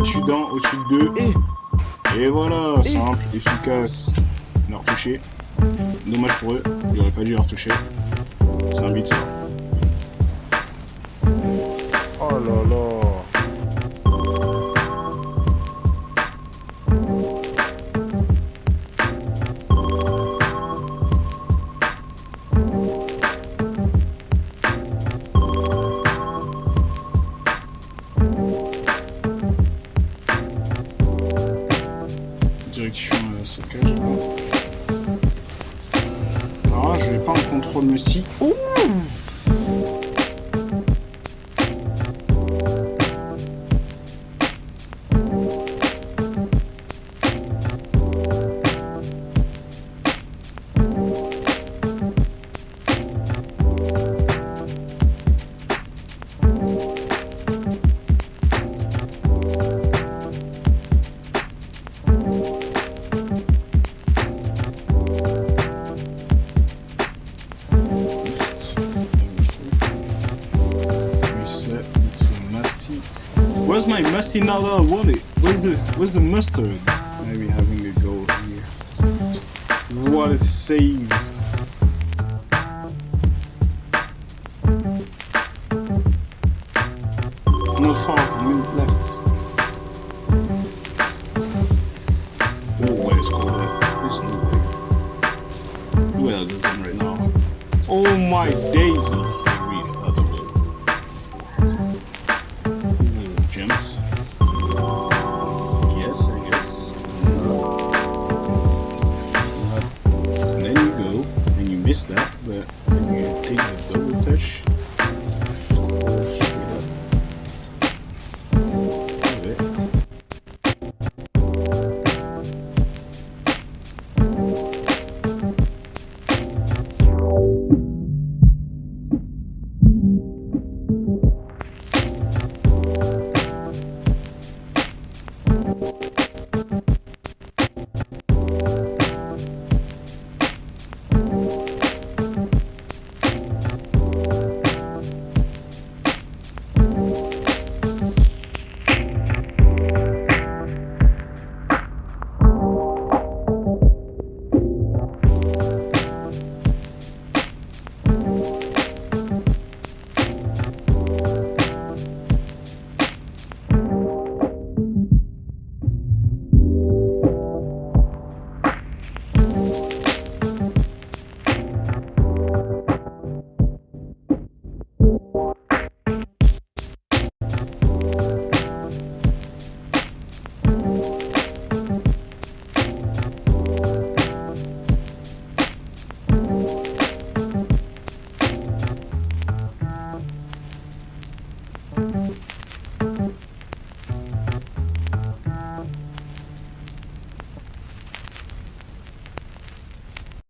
au-dessus d'un, au-dessus de deux. Et Et voilà, simple, efficace. On a retouché. Dommage pour eux, il aurait pas dû leur retoucher. C'est un but. Oh là là. Direction euh, saccage. Alors là, je vais pas en contrôle Musty. Ouh Where's my musty Nala wallet? Where's the where's the mustard? Maybe having a go here. What a save. Not far from me left. Oh, what is cold? There's no way. Well, there's him right now. Oh my days! isso, né?